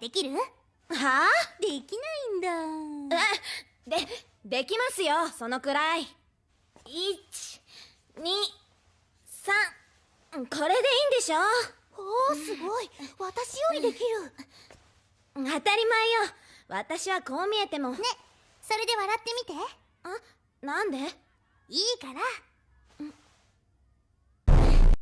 できる？はあ？できないんだ。でできますよそのくらい。123これでいいんでしょ？おおすごい。私よりできる。当たり前よ。私はこう見えても。ねそれで笑ってみて。あなんで？いいから。